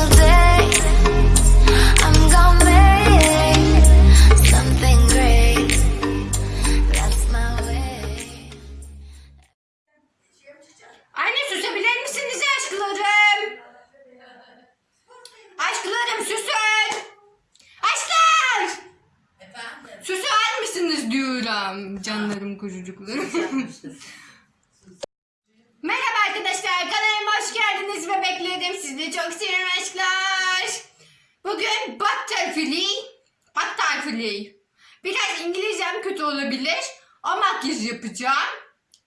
till then sizi çok seviyorum aşklar. Bugün butterfly, butterfly. Biraz İngilizcem kötü olabilir. O makyaj yapacağım.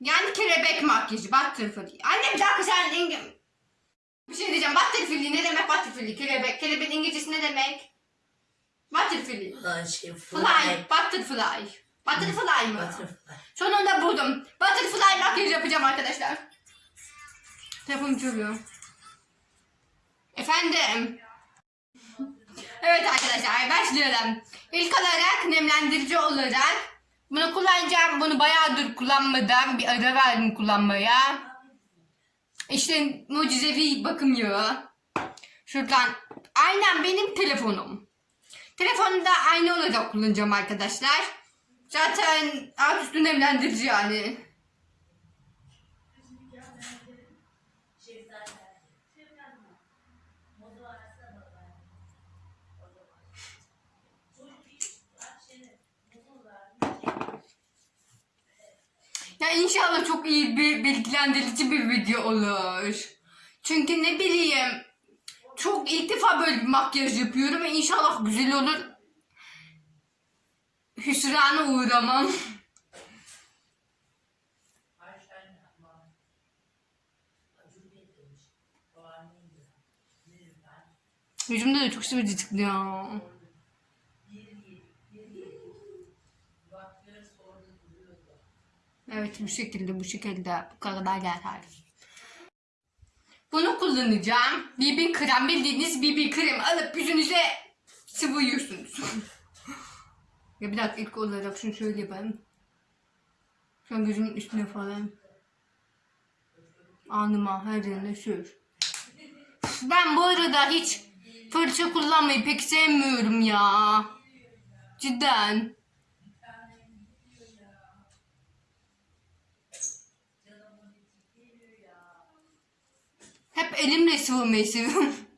Yani kelebek makyajı butterfly. Anne bir dakika sen İngiliz... Bir şey diyeceğim butterfly ne demek butterfly? Kelebek. Kelebek İngilizcesi ne demek? Butterfly. Şey Fly, fly. butterfly. Butterfly mı? Butterfly. Sonunda buldum. Butterfly makyaj yapacağım arkadaşlar. Telefonum çalıyor. Efendim. Evet arkadaşlar başlayalım. İlk olarak nemlendirici olarak bunu kullanacağım. Bunu bayağıdır kullanmadan bir ara verdim kullanmaya. İşte mucizevi bakım yağı. Şuradan aynen benim telefonum. Telefonu da aynı olarak kullanacağım arkadaşlar. Zaten alt üstü nemlendirici yani. Ya inşallah çok iyi bir bilgilendirici bir video olur. Çünkü ne bileyim çok ilk defa böyle bir makyaj yapıyorum ve inşallah güzel olur. Hüsrana uğramam. Yüzümde de çok çıktı ya. Evet bu şekilde bu şekilde bu kadar yeter. Bunu kullanacağım. BB krem bildiğiniz BB krem alıp yüzünüze sıvıyorsunuz. ya bir dakika ilk olarak şunu şöyle yapayım. Şu an gözümün üstüne falan. Alnıma her yerine sür. Ben bu arada hiç fırça kullanmayı pek sevmiyorum ya. Cidden. Hep elimle sıvımayı seviyorum.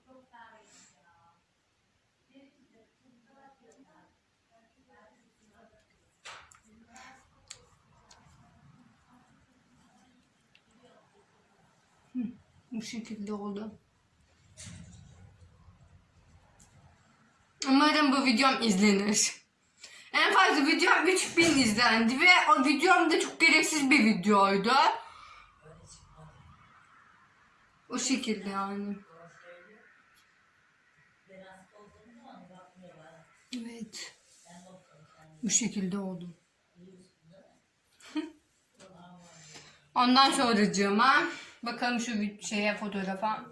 Bu şekilde oldu. Umarım bu videom izlenir. En fazla videom 3000 izlendi ve o videom da çok gereksiz bir videoydu. O şekilde yani. Evet. Bu şekilde oldu. Ondan sonracığıma bakalım şu bir şeye fotoğrafa.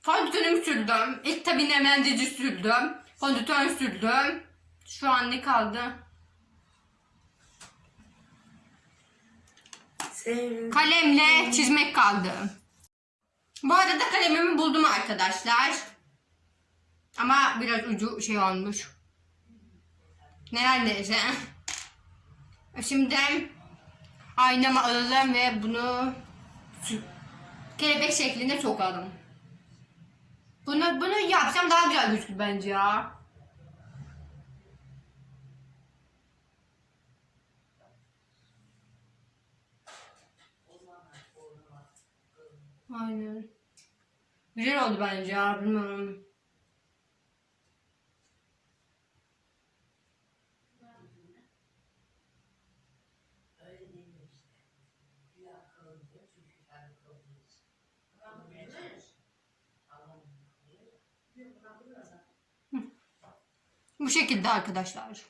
Fondötönümü sürdüm. İlk tabi nemlendirici sürdüm. Fondötön sürdüm. Şu an ne kaldı? Sen Kalemle çizmek kaldı. Bu arada kalemimi buldum arkadaşlar. Ama biraz ucu şey olmuş. Neredeyse. Şimdi aynamı alalım ve bunu kelebek şeklinde sokalım. Bunu bunu yapsam daha güzel gözükür bence ya. Aynen. Güzel oldu bence ya bilmiyorum. Bu şekilde arkadaşlar.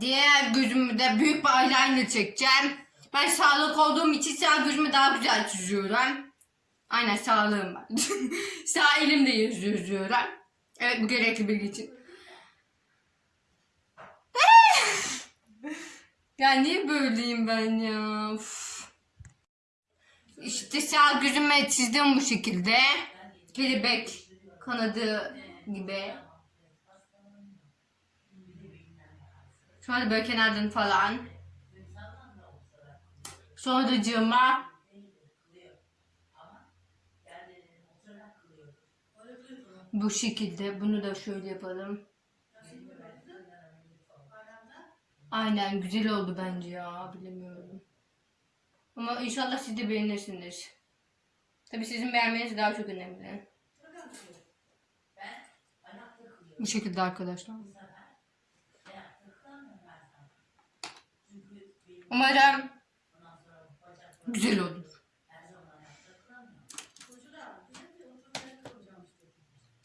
Diğer gözümü de büyük bir eyeliner çekeceğim. Ben sağlık olduğum için sağ gözümü daha güzel çiziyorum. Aynen sağlığım var. sağ elimde yazıyorum. Evet bu gerekli bilgi için. ya niye böyleyim ben ya? Uf. İşte sağ gözüme çizdim bu şekilde. Kelebek kanadı gibi. Şöyle böyle kenardan falan. Sonracığıma bu şekilde bunu da şöyle yapalım. Aynen güzel oldu bence ya bilemiyorum. Ama inşallah siz de beğenirsiniz. Tabii sizin beğenmeniz daha çok önemli. Bu şekilde arkadaşlar. Umarım güzel olur.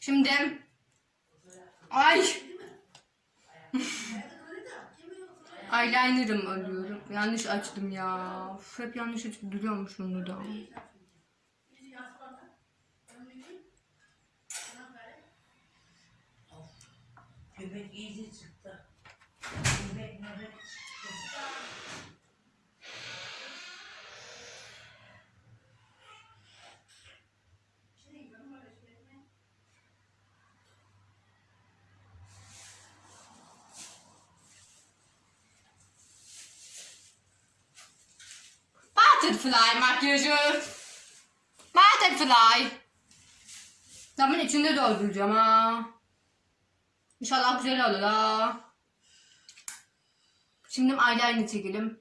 Şimdi ay eyeliner'ım arıyorum. Yanlış açtım ya. Uf, hep yanlış açıp duruyormuş bunu da. Göbek iyice çıktı. Butterfly makyajı. Butterfly. Zaman içinde dolduracağım ha. İnşallah güzel olur ha. Şimdi eyeliner çekelim.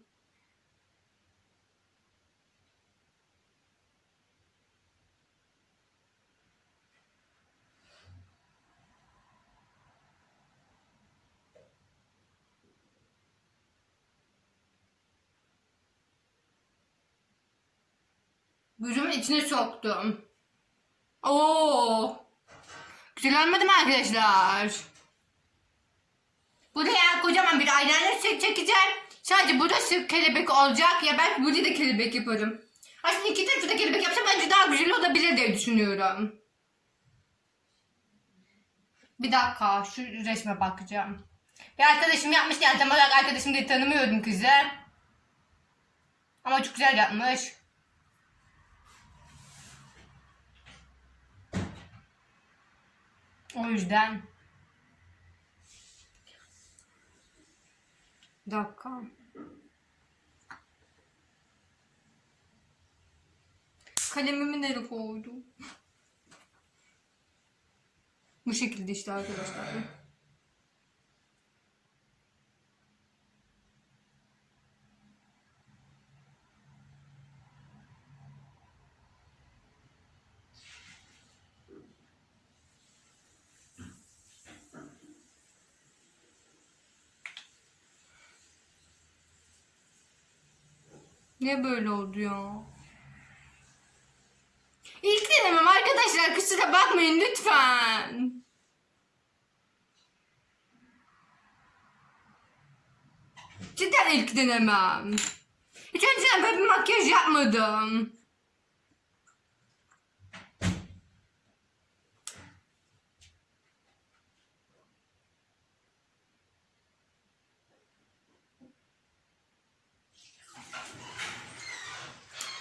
Gözümün içine soktum. Oo. Güzel olmadı mı arkadaşlar? Buraya kocaman bir eyeliner çek çekeceğim. Sadece burası kelebek olacak ya ben burada da kelebek yaparım. Aslında iki tarafı da kelebek yapsam bence daha güzel olabilir diye düşünüyorum. Bir dakika şu resme bakacağım. Bir arkadaşım yapmış yani tam olarak arkadaşım diye tanımıyordum kızı. Ama çok güzel yapmış. O yüzden. Dakika. Kalemimi nereye koydum? Bu şekilde işte arkadaşlar. Niye böyle oldu ya? İlk denemem arkadaşlar kusura bakmayın lütfen. Cidden ilk denemem. Hiç önceden böyle makyaj yapmadım.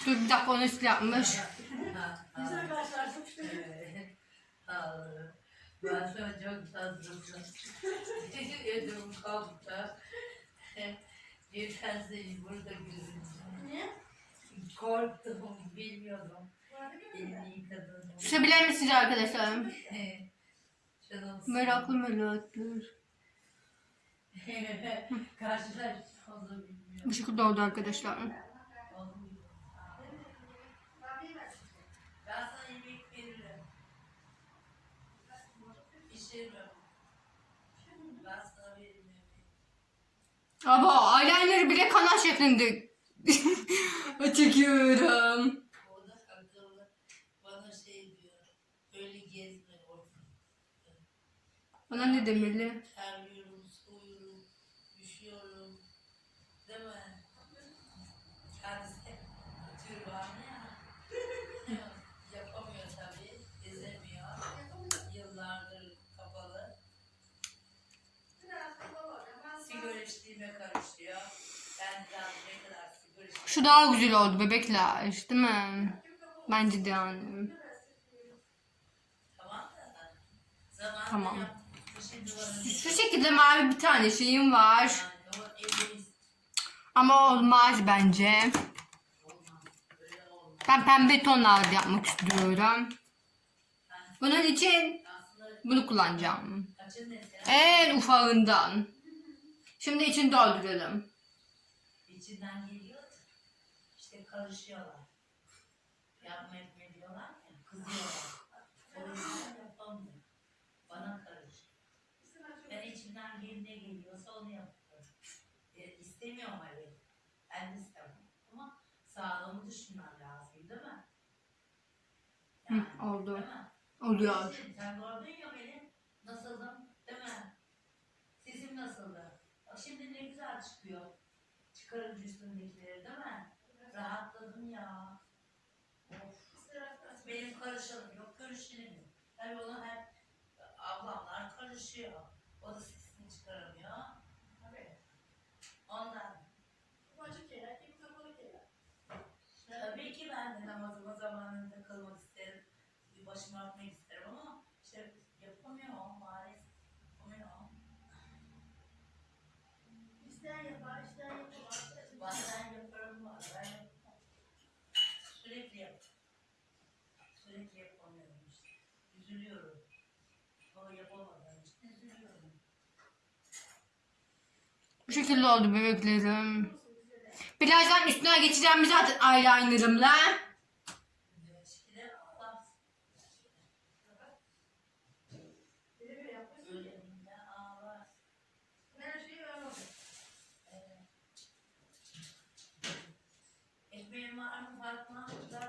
Dur bir dakika onu nasıl yapmış. Ben an çok tatlısın. Ödüm koptu. Bir tanesi burada gözümde. Niye? Korktum, bilmiyordum. Susabilir misiniz arkadaşlar? Canım Meraklı bilmiyorum. Bu şekilde oldu arkadaşlar. Aba eyeliner'ı bile kanal şeklinde çekiyorum. Bana şey. Bana ne demeli? Terliyorum, soğuyorum, üşüyorum. Değil mi? Kendisi türbanı ya. Yapamıyor tabii. Gezemiyor. Yıllardır kapalı. Ben ne kadar sigara Şu daha güzel oldu bebekler değil mi? Bence de yani. Tamam da. Zamanında Tamam. Şu şekilde mavi bir tane şeyim var. Yani o elimiz Ama olmaz bence. Ben pembe tonlarda yapmak istiyorum. Bunun için bunu kullanacağım. kaçın En ufağından. Şimdi içini dolduralım. içinden geliyor. İşte karışıyorlar. Yapma etme diyorlar ya. Kızıyorlar. O yüzden yapamıyor. Bana karış. Ben içimden gel ne geliyorsa onu yapıyorum. E, istemiyorum öyle. Ben de istemem. Ama sağlığımı düşünmem lazım değil mi? Hı, oldu. Değil mi? Oluyor. Sen gördün ya beni. Nasıldım? Değil mi? Sesim nasıldı? Bak şimdi ne güzel çıkıyor. Çıkarınca üstündekileri değil mi? Rahatladım ya. Of. Benim karışalım yok görüşelim yok. Tabii ona hep ablamlar karışıyor. O da sesini çıkaramıyor. Tabii. Ondan. Tabii ki ben de namazıma zamanında kılmak Üzülüyorum. O yapamadığım için üzülüyorum. Bu şekilde oldu bebeklerim. Birazdan üstüne geçeceğim zaten eyelinerımla.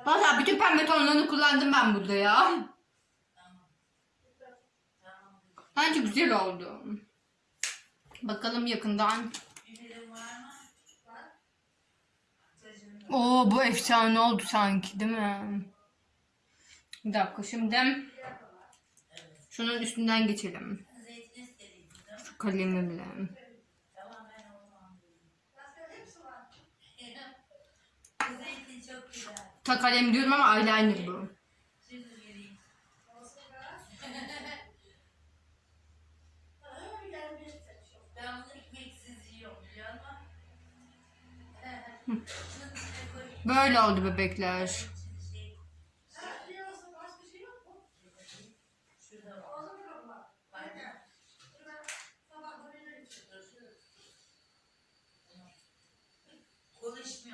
Valla bütün pembe tonlarını kullandım ben burada ya. Bence güzel oldu. Bakalım yakından. Oo bu efsane oldu sanki değil mi? Bir dakika şimdi şunun üstünden geçelim. Şu kalemimle. Ta kalem diyorum ama eyeliner bu. Şimdi vereyim. Ben bunu ekmeksiz yiyorum biliyor musun? Şunun içine koy. Böyle oldu bebekler. Şey- Şurada var. Aynen. Konuşmuyorsun değil mi? Tamam. Şekerin var mı ondan da. Allah korusun.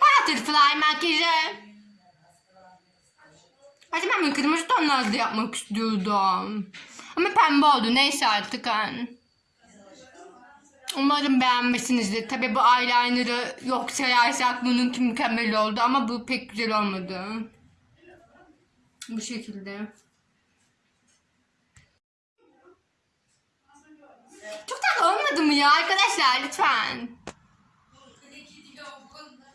Butterfly makyajı. Hadi ben kırmızı tonlarda yapmak istiyordum. Ama pembe oldu. Neyse artık hani. Umarım beğenmişsinizdir. Tabi bu eyeliner'ı yok sayarsak bununki mükemmel oldu ama bu pek güzel olmadı. Bu şekilde. Çok tatlı olmadı mı ya arkadaşlar lütfen. Ne gidiyor bu konuda?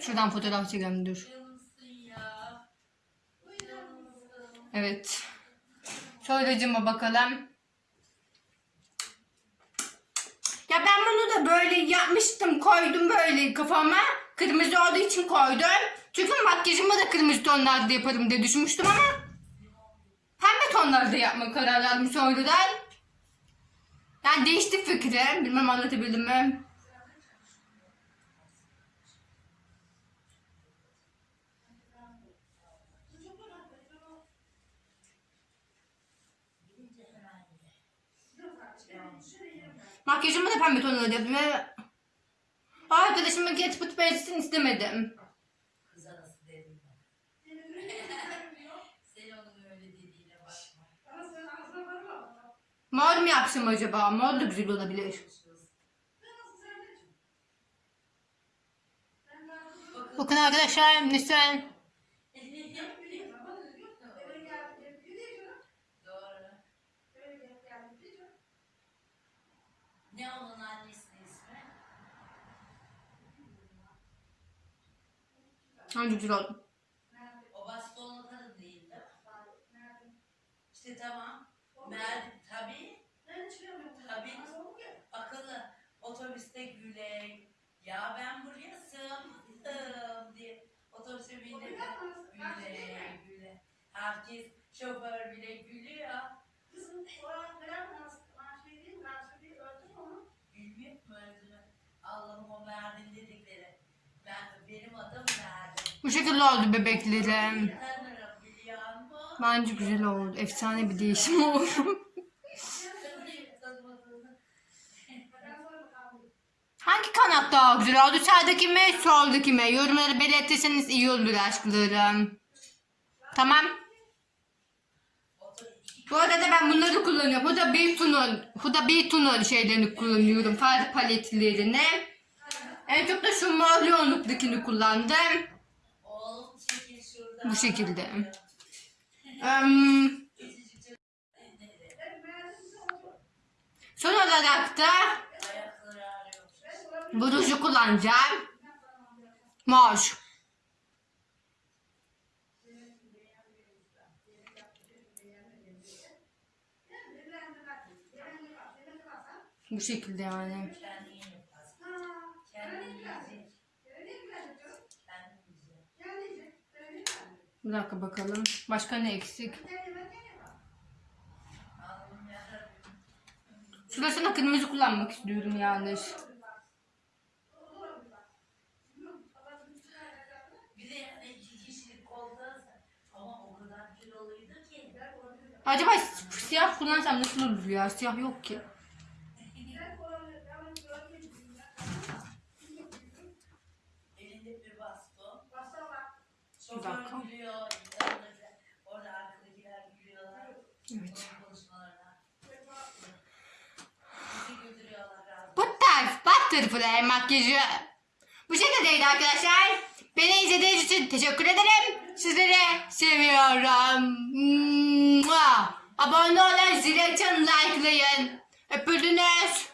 Şuradan fotoğraf çekelim dur. Evet. Cıma bakalım. Ya ben bunu da böyle yapmıştım. Koydum böyle kafama. Kırmızı olduğu için koydum. Çünkü makyajımı da kırmızı tonlarda yaparım diye düşünmüştüm ama pembe tonlarda yapma karar verdim sonradan. Yani değişti fikrim. Bilmem anlatabildim mi? Makyajımı da pembe tonlarda yaptım. Ve... Arkadaşımın get put beğensin istemedim. Kız arası dedim ben. Sen onun öyle dediğine bakma. Mor mu yapsam acaba? Mor da güzel olabilir. Bakın arkadaşlar mesela Ne onun annesinin ismi? Hangi güzel oldu? O bastonlu kadın değil mi? İşte tamam. Merdi tabii. Tabii. Akıllı. Otobüste güle. Ya ben buraya sığamadım diye. Otobüse bindim. Güle güle. Herkes şoför bile gülüyor. Bu şekilde oldu bebeklerim. Bence güzel oldu. Efsane bir değişim oldu. Hangi kanat daha güzel oldu? Sağdaki mi, soldaki mi? Yorumları belirtirseniz iyi olur aşklarım. Tamam. Bu arada ben bunları kullanıyorum. Bu da bir tunol, bu da bir tunol şeylerini kullanıyorum. Far paletlerini. En çok da şu mor yoğunluktakini kullandım. Bu şekilde. Em, son olarak da bu ruju kullanacağım. Mor. Bu şekilde yani. Bir dakika bakalım. Başka ne eksik? Şurasına kırmızı kullanmak istiyorum yanlış. Acaba siyah kullansam nasıl olur ya? Siyah yok ki. Bir dakika. Evet. Onun konuşmalarına. Bizi götürüyorlar razı. Bu tarz butterfly makyajı. Bu şekildeydi arkadaşlar. Beni izlediğiniz için teşekkür ederim. Sizleri seviyorum. Mua. Abone olun, zil açın, likelayın. Öpüldünüz.